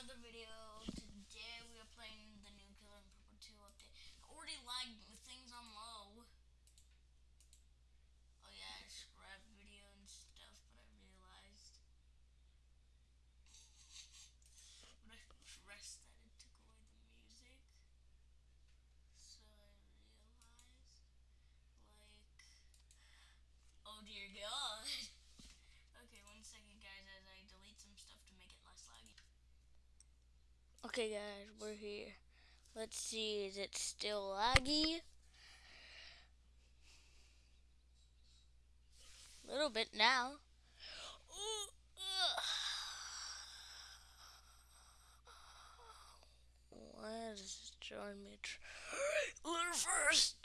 another video. Today we are playing the new Killer in Purple 2 update. I already lagged with things on low. Oh yeah, I scrapped video and stuff, but I realized when I pressed that it took away the music. So I realized, like, oh dear god. Okay, one second, guys, as I delete some stuff to make it less laggy. Okay, guys, we're here. Let's see, is it still laggy? A little bit now. It join me? Learn first.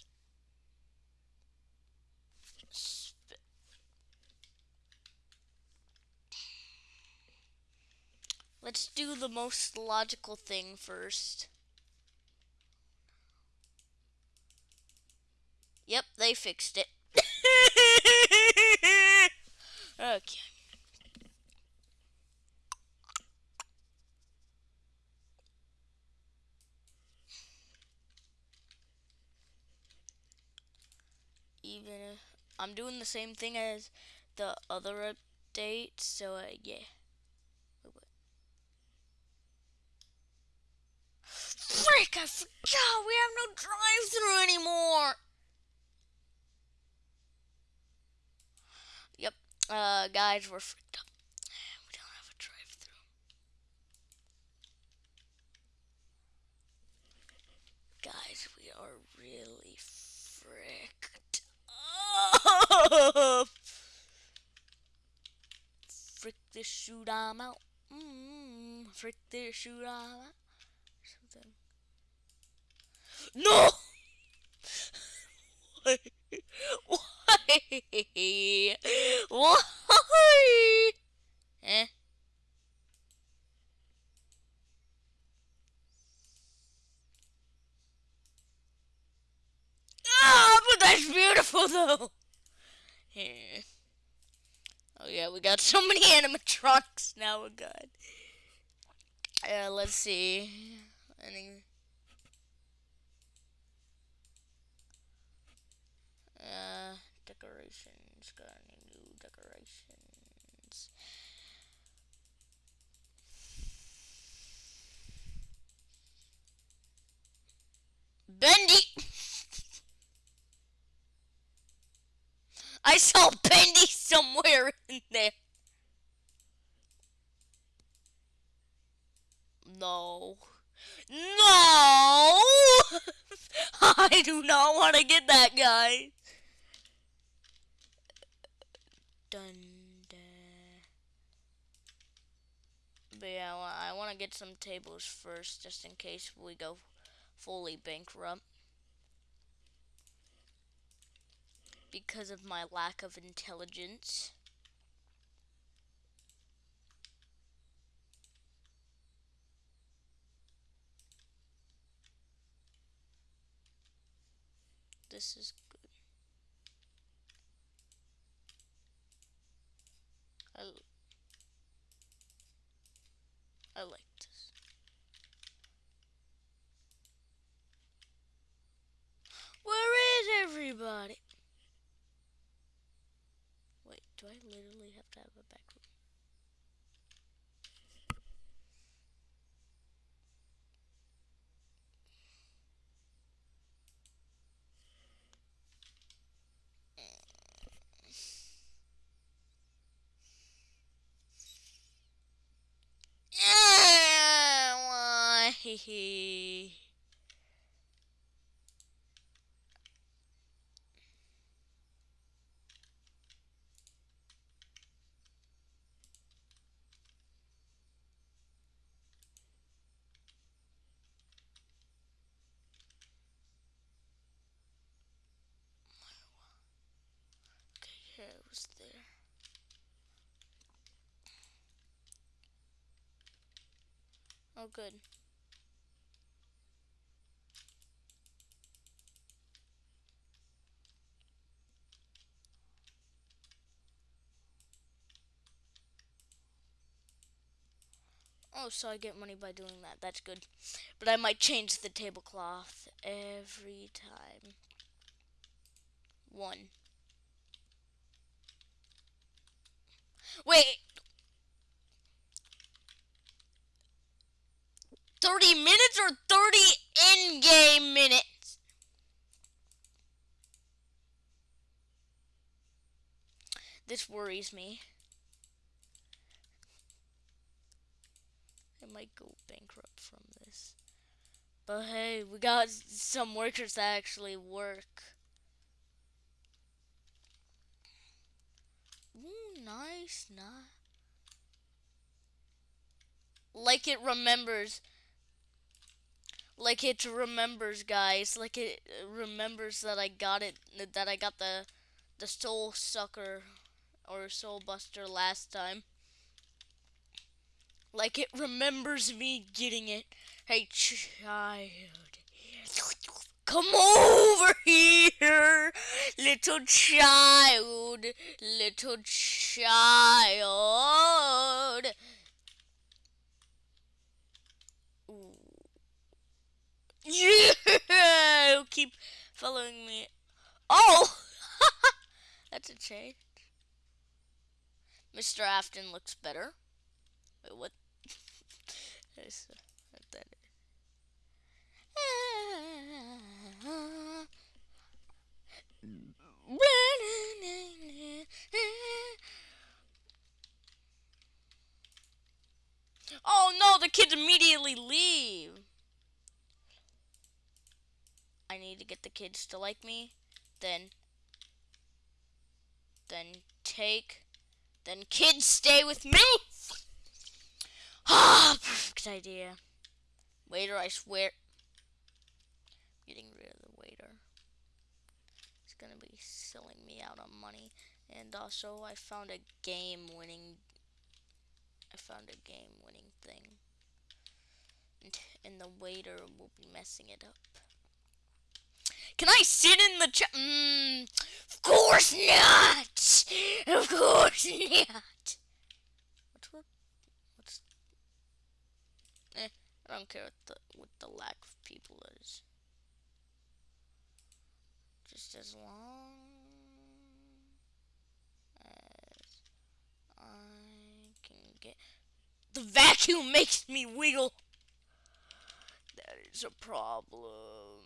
Let's do the most logical thing first. Yep, they fixed it. okay. Even I'm doing the same thing as the other update, so uh, yeah. Frick, I forgot we have no drive-through anymore. Yep, uh, guys, we're freaked up. We don't have a drive-through. Guys, we are really fricked up. Frick this shoot, I'm out. Mm, frick this shoot, I'm out. No! Why? Why? Why? Eh? Ah, but that's beautiful though. Here. Oh yeah, we got so many animatronics now. Oh god. Uh, let's see. Any Uh, decorations. Got any new decorations? Bendy! I saw Bendy somewhere in there. No. No! I do not want to get that guy. Dun, But yeah, I want to get some tables first, just in case we go fully bankrupt. Because of my lack of intelligence. This is good. I like this. Where is everybody? Wait, do I literally have to have a back room? Hehe. Okay, it was there. Oh, good. Oh, so I get money by doing that. That's good. But I might change the tablecloth every time. One. Wait. 30 minutes or 30 in-game minutes? This worries me. Might go bankrupt from this. But hey, we got some workers that actually work. Ooh, nice, nice. Like it remembers. Like it remembers, guys. Like it remembers that I got it. That I got the the soul sucker or soul buster last time. Like it remembers me getting it. Hey, child. Come over here, little child, little child. Yeah, keep following me. Oh, that's a change. Mr. Afton looks better. Wait, what? Oh no, the kids immediately leave. I need to get the kids to like me. Then, then take, then kids stay with me. Perfect idea. Waiter, I swear. Getting rid of the waiter. It's gonna be selling me out on money. And also, I found a game winning. I found a game winning thing. And, and the waiter will be messing it up. Can I sit in the chair? Mm, of course not! Of course not! I don't care what the what the lack of people is. Just as long as I can get the vacuum makes me wiggle. That is a problem.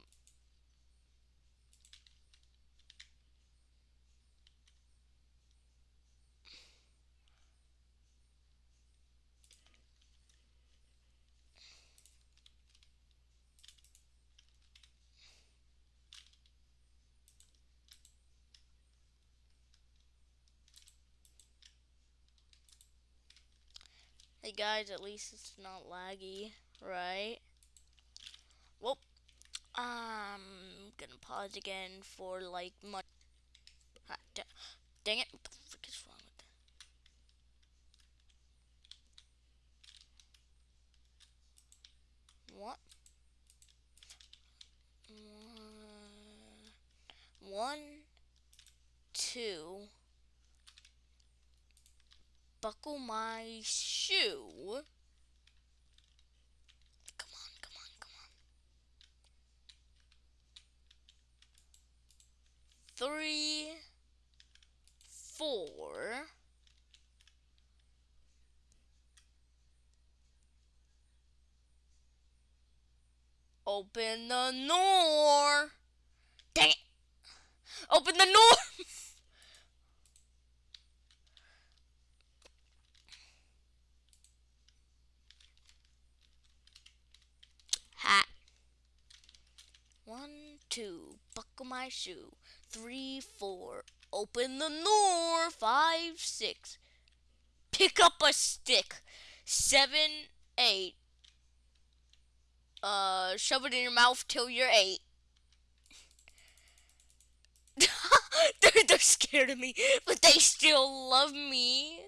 Hey guys, at least it's not laggy, right? Well, I'm gonna pause again for like much. Ah, dang it! What the frick is wrong with that? What? One, two buckle my shoe. Come on, come on, come on. Three, four. Open the door. Dang it. Open the door. One, two, buckle my shoe. Three, four, open the door. Five, six, pick up a stick. Seven, eight, uh, shove it in your mouth till you're eight. they're, they're scared of me, but they still love me.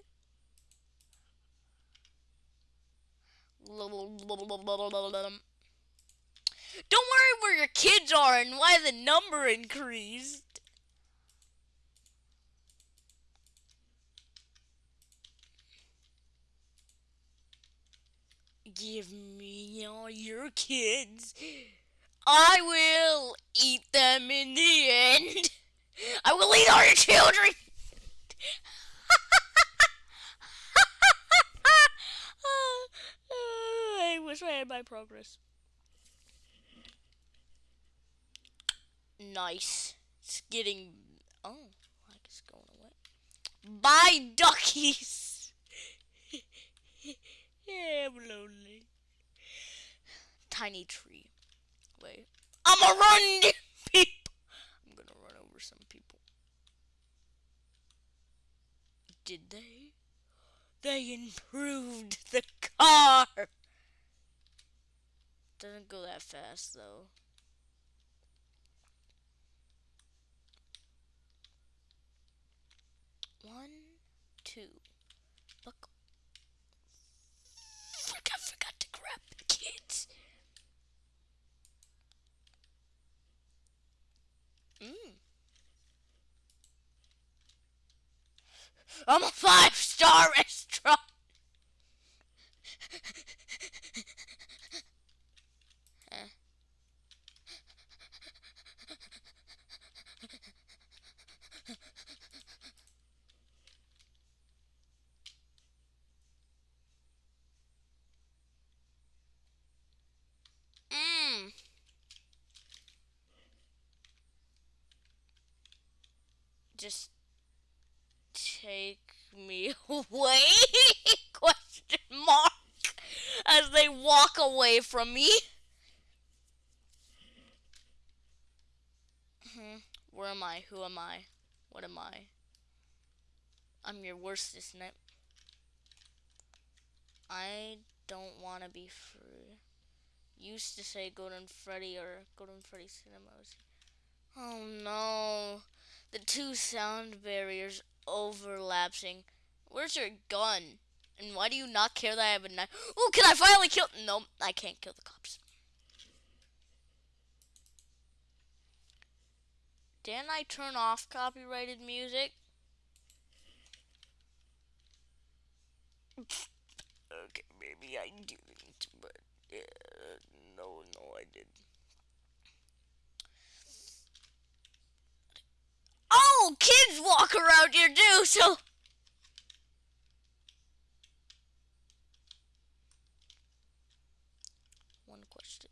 Don't worry where your kids are and why the number increased. Give me all your kids. I will eat them in the end. I will eat all your children. I wish I had my progress. Nice. It's getting. Oh, like it's going away. Bye, duckies. yeah, I'm lonely. Tiny tree. Wait. I'm a run, people. I'm gonna run over some people. Did they? They improved the car. Doesn't go that fast though. One, two, buckle. I forgot to grab the kids. Mm. I'm a five star restaurant. mm. Just take me away? Question mark. As they walk away from me. Hmm. Where am I? Who am I? What am I? I'm your worst, isn't it? I don't want to be free. Used to say Golden Freddy or Golden Freddy Cinemas. Oh no. The two sound barriers overlapping. Where's your gun? And why do you not care that I have a knife? Oh, can I finally kill? No, I can't kill the cops. Didn't I turn off copyrighted music? okay, maybe I didn't, but yeah, no, no, I didn't. Oh, kids walk around here too, so. One question.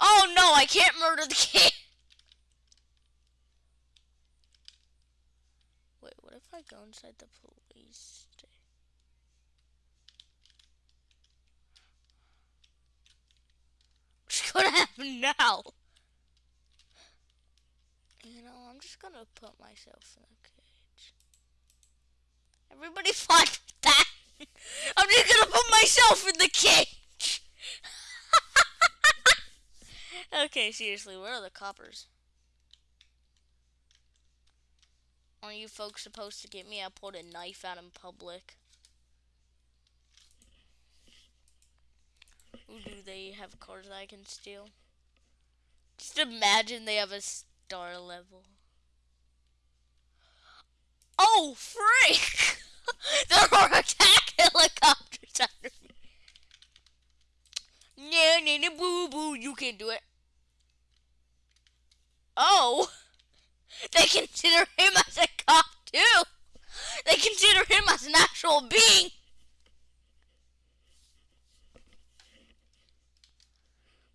Oh I can't murder the kid. Wait, what if I go inside the police station? What's gonna happen now? You know, I'm just gonna put myself in a cage. Everybody fine that. I'm just gonna put myself in the cage. Okay, seriously, where are the coppers? Are you folks supposed to get me? I pulled a knife out in public. Ooh, do they have cars that I can steal? Just imagine they have a star level. Oh, freak! there are attack helicopters under me. No, no, no, boo, boo, you can't do it. They consider him as a cop, too! They consider him as an actual being!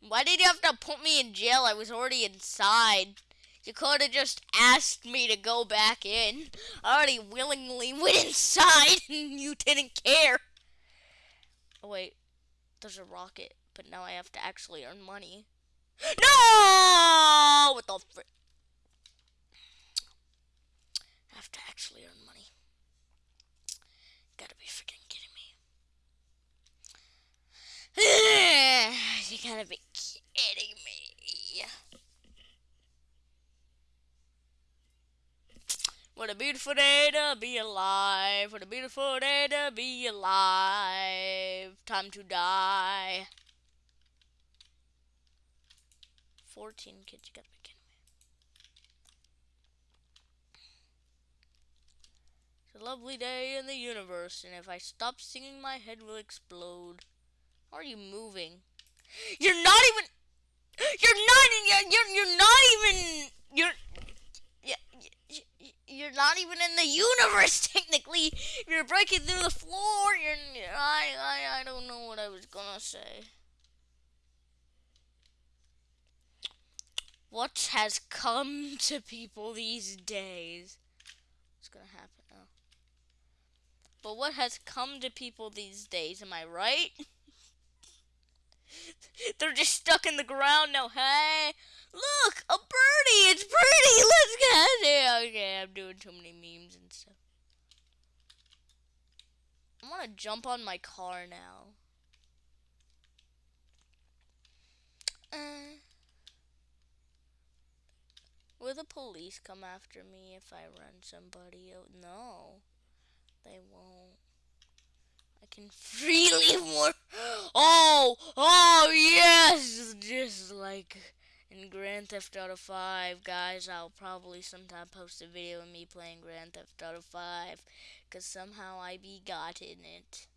Why did you have to put me in jail? I was already inside. You could have just asked me to go back in. I already willingly went inside and you didn't care. Oh, wait. There's a rocket, but now I have to actually earn money. No! What the frick? I have to actually earn money. Gotta be freaking kidding me. you gotta be kidding me. What a beautiful day to be alive. What a beautiful day to be alive. Time to die. 14 kids, you gotta be kidding me. It's a lovely day in the universe, and if I stop singing, my head will explode. How are you moving? You're not even. You're not. You're. You're, you're not even. You're. You're not even in the universe technically. You're breaking through the floor. You're. I. I. I don't know what I was gonna say. What has come to people these days? What's gonna happen now? But what has come to people these days? Am I right? They're just stuck in the ground now. Hey, look, a birdie. It's pretty. Let's get it. Okay, I'm doing too many memes and stuff. I want to jump on my car now. Uh, will the police come after me if I run somebody out? No, they won't. I can freely more. Oh, oh yes, just like in Grand Theft Auto 5, guys. I'll probably sometime post a video of me playing Grand Theft Auto 5, cause somehow I be got in it.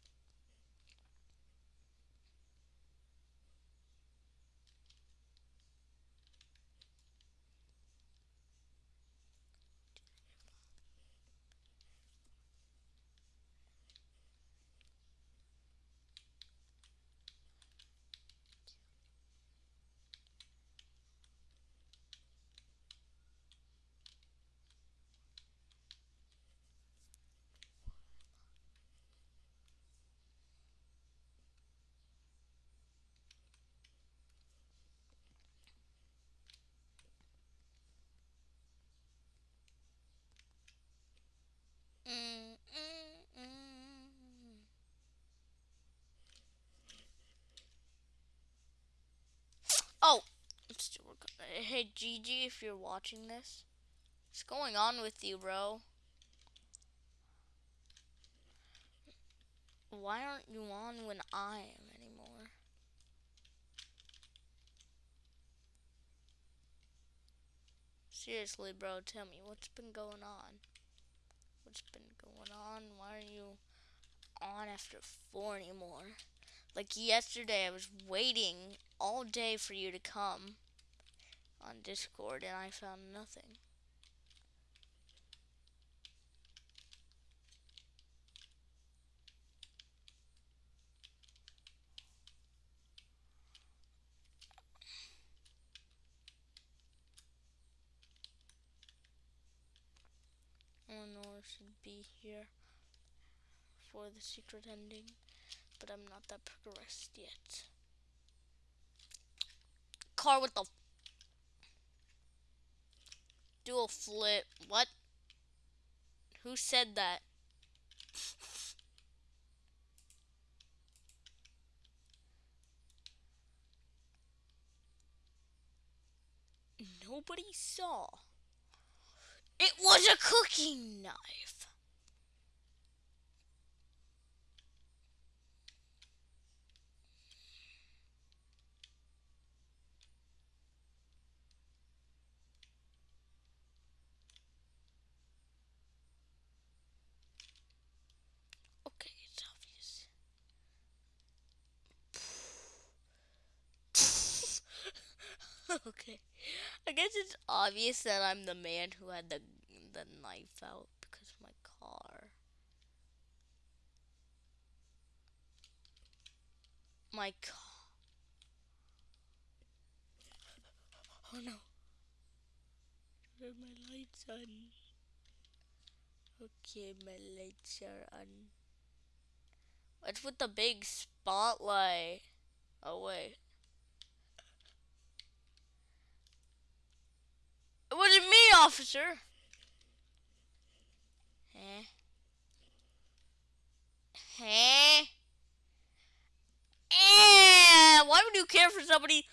Hey Gigi, if you're watching this, what's going on with you, bro? Why aren't you on when I am anymore? Seriously, bro, tell me what's been going on? What's been going on? Why are you on after four anymore? Like yesterday, I was waiting all day for you to come on Discord and I found nothing. Eleanor should be here for the secret ending but I'm not that progressed yet. Car with the dual flip. What? Who said that? Nobody saw. It was a cooking knife. okay. I guess it's obvious that I'm the man who had the the knife out because of my car. My car. Oh no. Are my lights on? Okay, my lights are on. What's with the big spotlight? Oh wait. It wasn't me, officer. Eh? Eh? Eh? Why would you care for somebody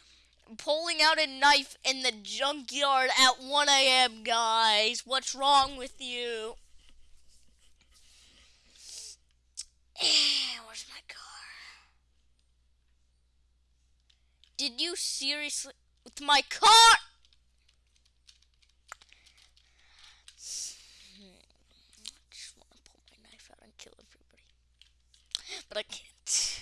pulling out a knife in the junkyard at 1 a.m., guys? What's wrong with you? Eh, where's my car? Did you seriously... With my car... but I can't.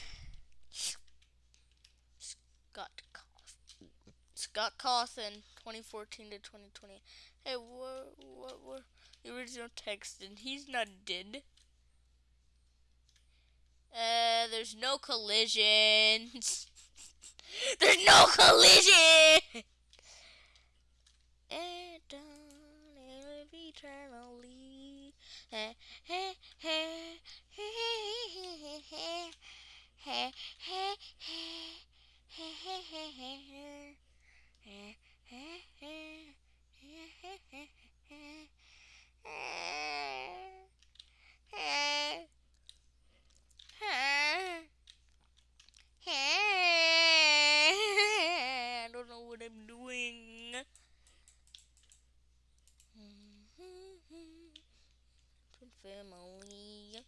Scott Cawthon. Scott Cawthon, 2014 to 2020. Hey, what, what were the original text? And he's not dead. Uh, there's no collisions. there's no collision! eternally. Hey, hey, hey, hey, hey, hey, hey, hey, I don't know what I'm doing. Family.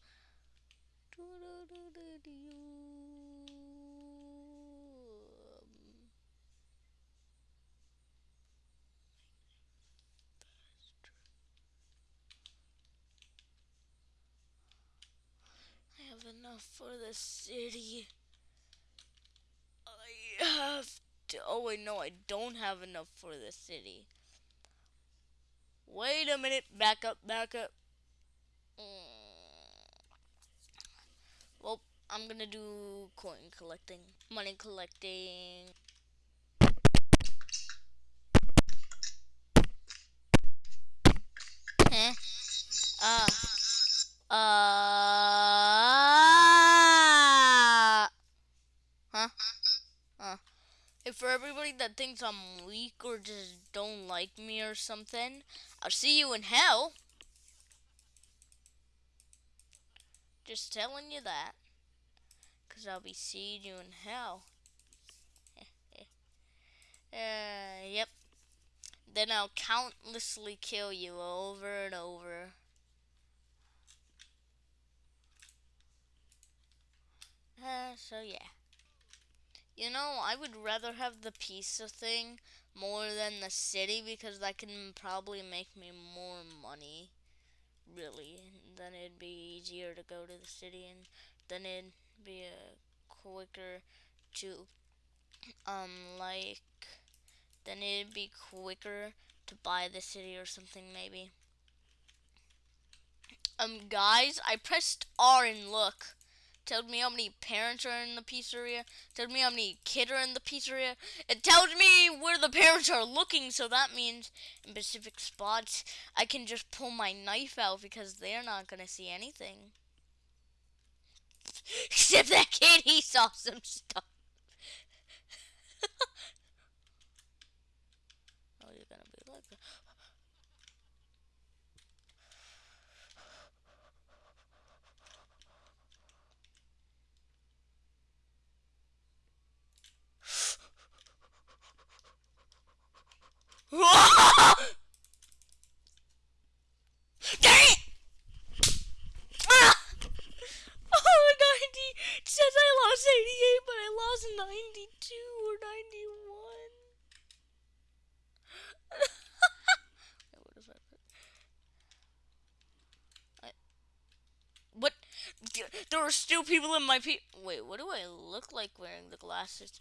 I have enough for the city. I have to. Oh, wait, no, I don't have enough for the city. Wait a minute. Back up, back up. Mm. Well, I'm gonna do coin collecting, money collecting. Huh? Uh. Uh. Huh? Uh. If for everybody that thinks I'm weak or just don't like me or something, I'll see you in hell. Just telling you that. Because I'll be seeing you in hell. uh, yep. Then I'll countlessly kill you over and over. Uh, so yeah. You know, I would rather have the pizza thing more than the city because that can probably make me more money. Really. Then it'd be easier to go to the city and then it'd be a quicker to um like then it'd be quicker to buy the city or something maybe. Um guys, I pressed R and look tells me how many parents are in the pizzeria, tells me how many kids are in the pizzeria. It tells me where the parents are looking, so that means in specific spots I can just pull my knife out because they're not gonna see anything. Except that kid, he saw some stuff. oh, you're gonna be like Dang it! Ah! Oh, 90. It says I lost 88, but I lost 92 or 91. what I What? There are still people in my pe- Wait, what do I look like wearing the glasses?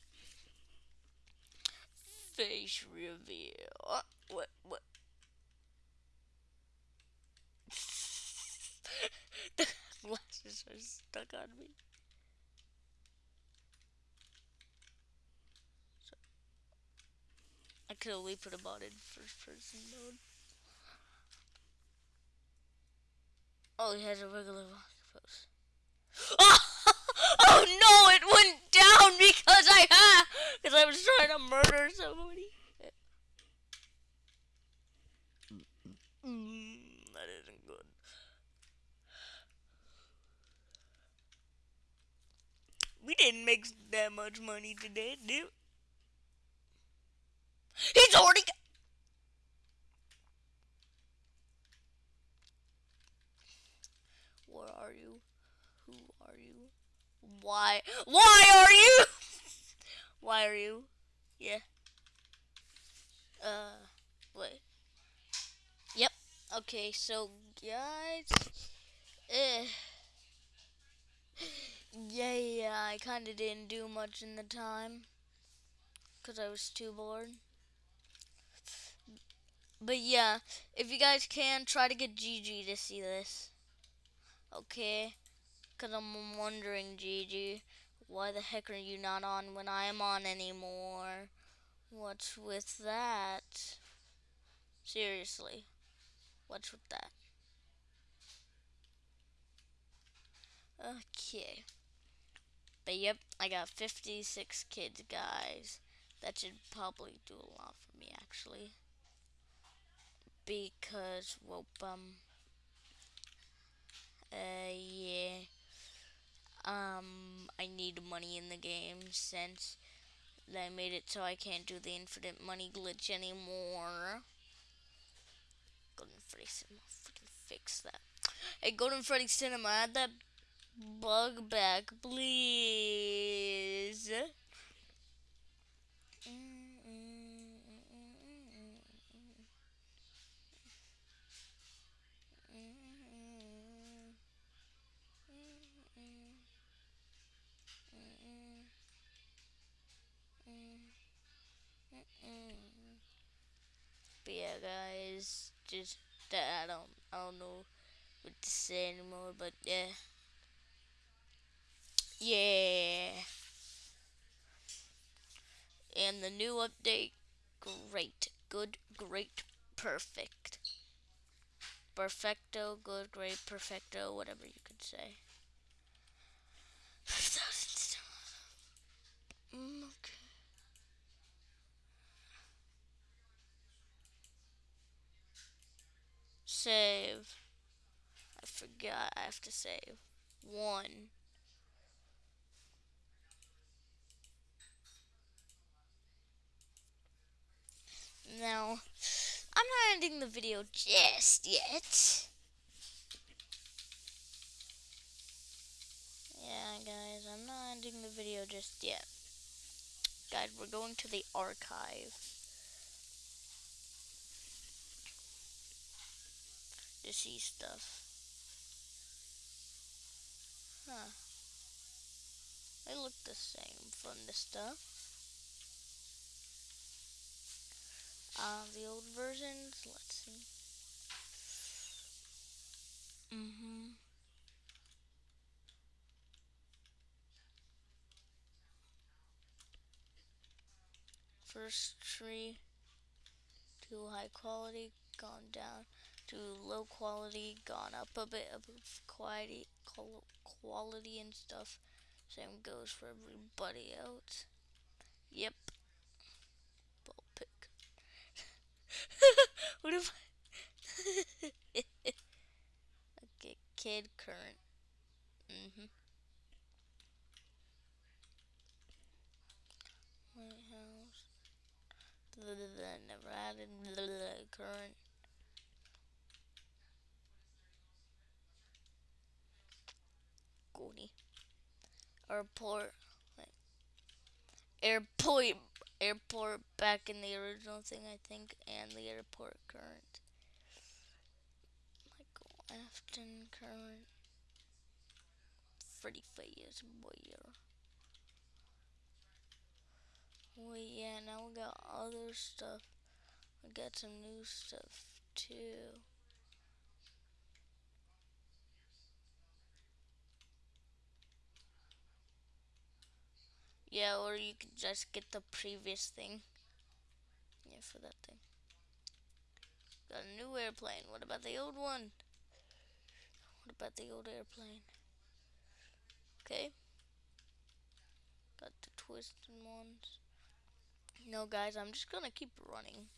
face reveal. What? What? the glasses are stuck on me. So, I could only put them on in first person mode. Oh, he has a regular pose. Oh! oh no, it went down because I had, because I was trying to murder somebody. Mm, that isn't good. We didn't make that much money today, did He's already Where are you? Why? Why are you? Why are you? Yeah. Uh, what? Yep. Okay, so guys, uh, Yeah, yeah, I kind of didn't do much in the time because I was too bored. But yeah, if you guys can, try to get Gigi to see this. Okay? Because I'm wondering, Gigi, why the heck are you not on when I am on anymore? What's with that? Seriously, what's with that? Okay. But yep, I got 56 kids, guys. That should probably do a lot for me, actually. Because, well, um, uh, yeah. Um, I need money in the game since they made it so I can't do the infinite money glitch anymore. Golden Freddy Cinema, freaking fix that. Hey, Golden Freddy Cinema, add that bug back, please. But yeah, guys, just that I don't I don't know what to say anymore. But yeah, yeah. And the new update, great, good, great, perfect, perfecto, good, great, perfecto, whatever you could say. Mm, okay. Save. I forgot I have to save. One. Now, I'm not ending the video just yet. Yeah, guys, I'm not ending the video just yet. Guys, we're going to the archive. To see stuff. Huh. They look the same from the stuff. Uh, the old versions, let's see. Mm-hmm. First tree, too high quality, gone down to low quality, gone up a bit of quality, quality and stuff. Same goes for everybody else. Yep. Ball pick. what if I... okay, kid current. Mm-hmm. White House. Never added current. Airport. like, Airport. Airport back in the original thing, I think, and the airport current. Michael Afton current. Freddy Fayez Boyer. Well, yeah, now we got other stuff. We got some new stuff too. Yeah, or you could just get the previous thing. Yeah, for that thing. Got a new airplane. What about the old one? What about the old airplane? Okay. Got the twisted ones. No, guys, I'm just gonna keep running.